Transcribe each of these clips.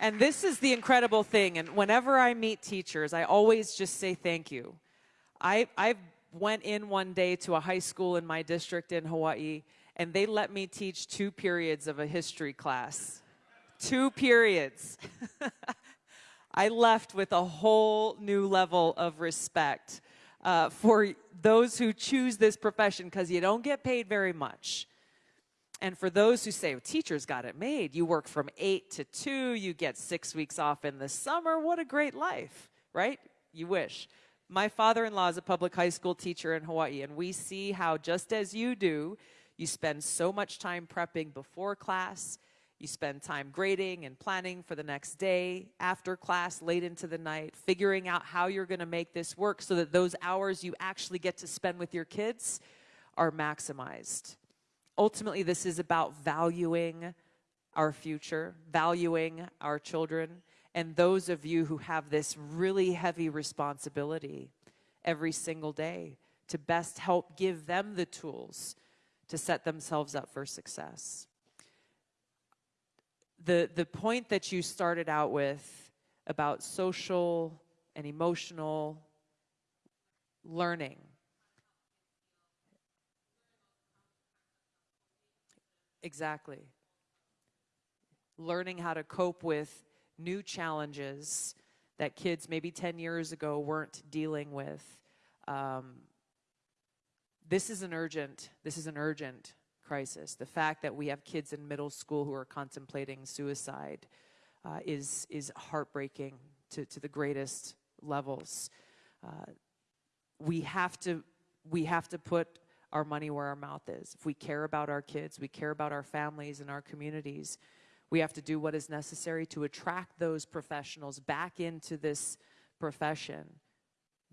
And this is the incredible thing. And whenever I meet teachers, I always just say thank you. I, I went in one day to a high school in my district in Hawaii, and they let me teach two periods of a history class. Two periods. I left with a whole new level of respect uh, for those who choose this profession because you don't get paid very much. And for those who say, well, teachers got it made, you work from 8 to 2, you get six weeks off in the summer, what a great life, right? You wish. My father-in-law is a public high school teacher in Hawaii, and we see how just as you do, you spend so much time prepping before class, you spend time grading and planning for the next day, after class, late into the night, figuring out how you're gonna make this work so that those hours you actually get to spend with your kids are maximized. Ultimately, this is about valuing our future, valuing our children, and those of you who have this really heavy responsibility every single day to best help give them the tools to set themselves up for success the, the point that you started out with about social and emotional learning. Exactly. Learning how to cope with new challenges that kids maybe 10 years ago weren't dealing with. Um, this is an urgent, this is an urgent crisis. The fact that we have kids in middle school who are contemplating suicide uh, is, is heartbreaking to, to the greatest levels. Uh, we have to we have to put our money where our mouth is. If we care about our kids, we care about our families and our communities, we have to do what is necessary to attract those professionals back into this profession,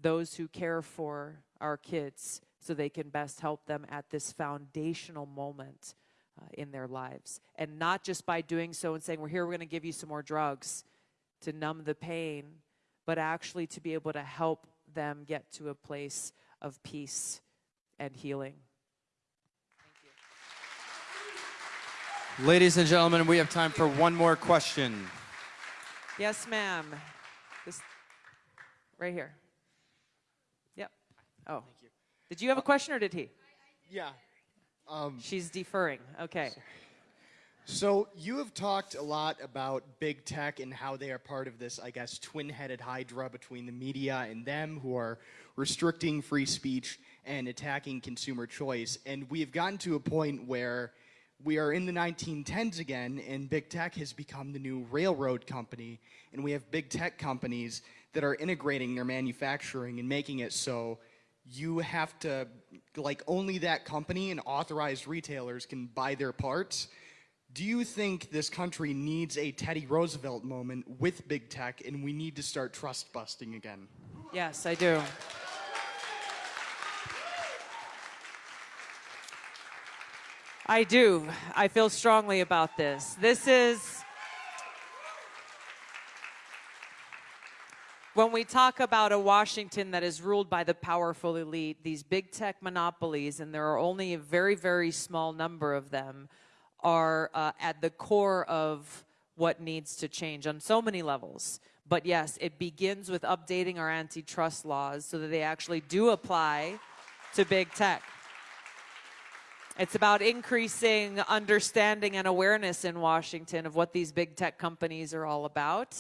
those who care for our kids, so they can best help them at this foundational moment uh, in their lives. And not just by doing so and saying, we're here, we're going to give you some more drugs to numb the pain, but actually to be able to help them get to a place of peace and healing. Ladies and gentlemen, we have time for one more question. Yes, ma'am. Right here. Yep. Oh. Did you have a question or did he? Yeah. Um, She's deferring. Okay. So you have talked a lot about big tech and how they are part of this, I guess, twin-headed hydra between the media and them who are restricting free speech and attacking consumer choice. And we have gotten to a point where we are in the 1910s again and big tech has become the new railroad company and we have big tech companies that are integrating their manufacturing and making it so you have to, like only that company and authorized retailers can buy their parts. Do you think this country needs a Teddy Roosevelt moment with big tech and we need to start trust busting again? Yes, I do. I do. I feel strongly about this. This is when we talk about a Washington that is ruled by the powerful elite, these big tech monopolies, and there are only a very, very small number of them, are uh, at the core of what needs to change on so many levels. But yes, it begins with updating our antitrust laws so that they actually do apply to big tech. It's about increasing understanding and awareness in Washington of what these big tech companies are all about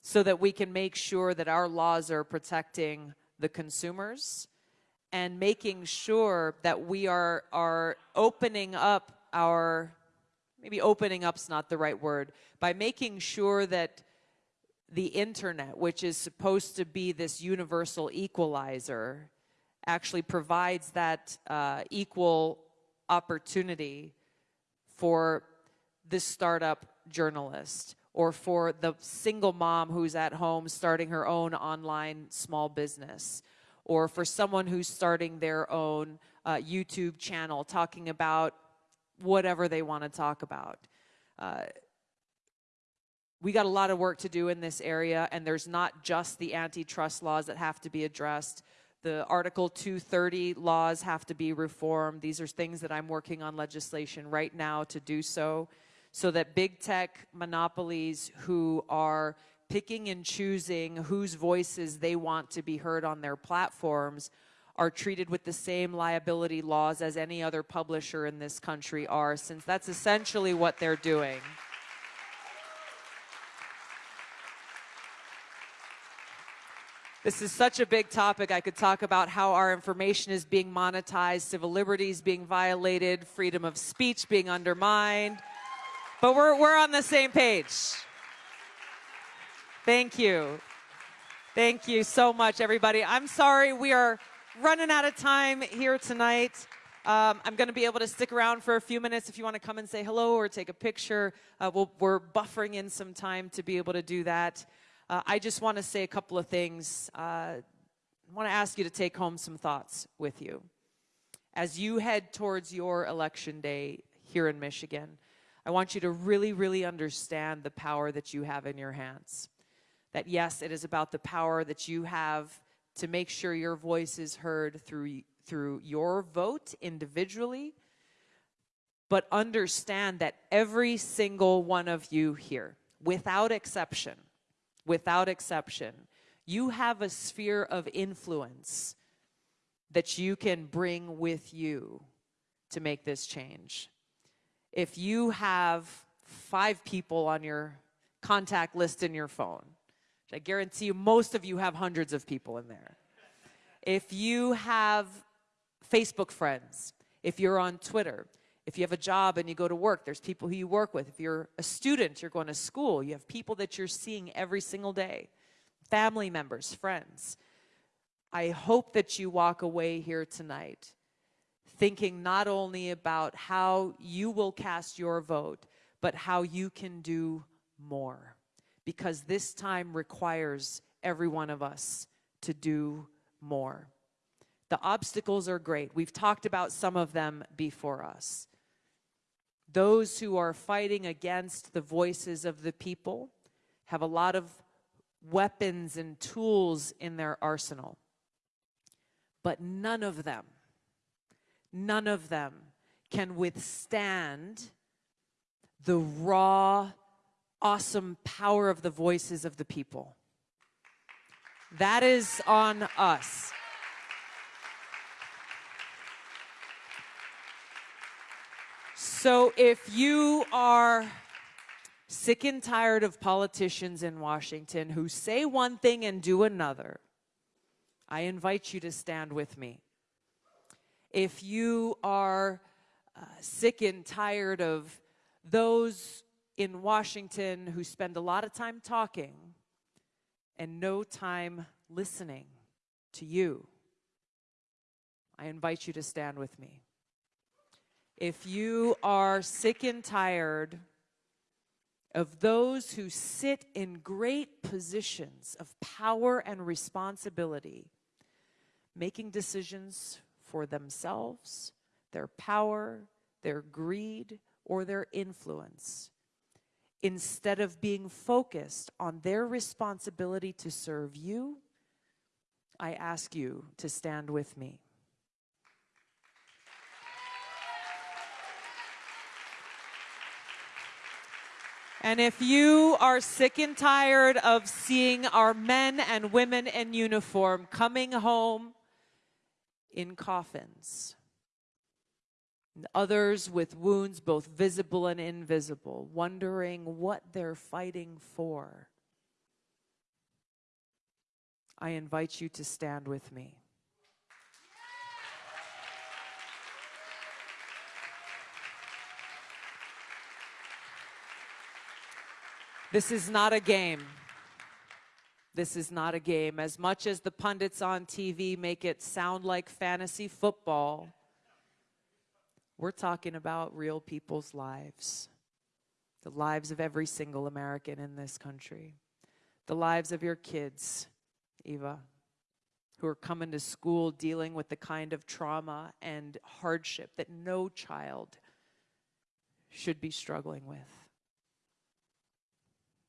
so that we can make sure that our laws are protecting the consumers and making sure that we are, are opening up our, maybe opening up's not the right word, by making sure that the internet, which is supposed to be this universal equalizer, actually provides that uh, equal opportunity for the startup journalist or for the single mom who's at home starting her own online small business, or for someone who's starting their own uh, YouTube channel talking about whatever they want to talk about. Uh, we got a lot of work to do in this area, and there's not just the antitrust laws that have to be addressed. The Article 230 laws have to be reformed. These are things that I'm working on legislation right now to do so so that big tech monopolies who are picking and choosing whose voices they want to be heard on their platforms are treated with the same liability laws as any other publisher in this country are, since that's essentially what they're doing. This is such a big topic. I could talk about how our information is being monetized, civil liberties being violated, freedom of speech being undermined. But we're, we're on the same page. Thank you. Thank you so much, everybody. I'm sorry we are running out of time here tonight. Um, I'm going to be able to stick around for a few minutes if you want to come and say hello or take a picture. Uh, we'll, we're buffering in some time to be able to do that. Uh, I just want to say a couple of things. Uh, I want to ask you to take home some thoughts with you. As you head towards your election day here in Michigan, I want you to really, really understand the power that you have in your hands. That yes, it is about the power that you have to make sure your voice is heard through, through your vote individually, but understand that every single one of you here, without exception, without exception, you have a sphere of influence that you can bring with you to make this change. If you have five people on your contact list in your phone, I guarantee you most of you have hundreds of people in there. If you have Facebook friends, if you're on Twitter, if you have a job and you go to work, there's people who you work with. If you're a student, you're going to school, you have people that you're seeing every single day, family members, friends. I hope that you walk away here tonight thinking not only about how you will cast your vote, but how you can do more. Because this time requires every one of us to do more. The obstacles are great. We've talked about some of them before us those who are fighting against the voices of the people have a lot of weapons and tools in their arsenal. But none of them, none of them can withstand the raw, awesome power of the voices of the people. That is on us. So if you are sick and tired of politicians in Washington who say one thing and do another, I invite you to stand with me. If you are uh, sick and tired of those in Washington who spend a lot of time talking and no time listening to you, I invite you to stand with me. If you are sick and tired of those who sit in great positions of power and responsibility, making decisions for themselves, their power, their greed, or their influence, instead of being focused on their responsibility to serve you, I ask you to stand with me. And if you are sick and tired of seeing our men and women in uniform coming home in coffins, others with wounds both visible and invisible, wondering what they're fighting for, I invite you to stand with me. This is not a game. This is not a game. As much as the pundits on TV make it sound like fantasy football, we're talking about real people's lives. The lives of every single American in this country. The lives of your kids, Eva, who are coming to school dealing with the kind of trauma and hardship that no child should be struggling with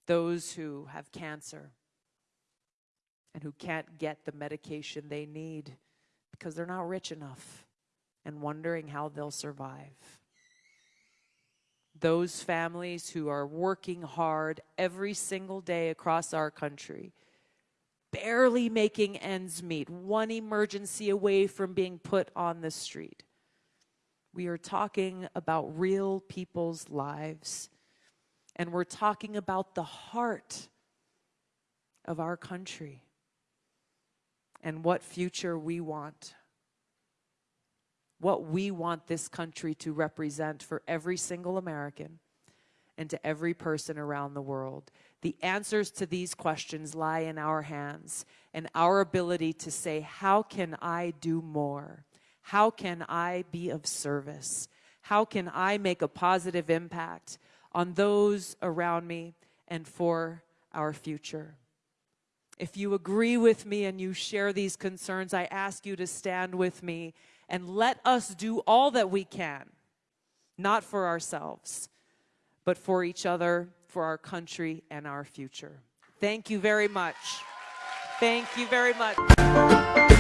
those who have cancer and who can't get the medication they need because they're not rich enough and wondering how they'll survive. those families who are working hard every single day across our country, barely making ends meet, one emergency away from being put on the street. We are talking about real people's lives, and we're talking about the heart of our country and what future we want. What we want this country to represent for every single American and to every person around the world. The answers to these questions lie in our hands and our ability to say, How can I do more? How can I be of service? How can I make a positive impact on those around me and for our future? If you agree with me and you share these concerns, I ask you to stand with me and let us do all that we can, not for ourselves, but for each other, for our country, and our future. Thank you very much. Thank you very much.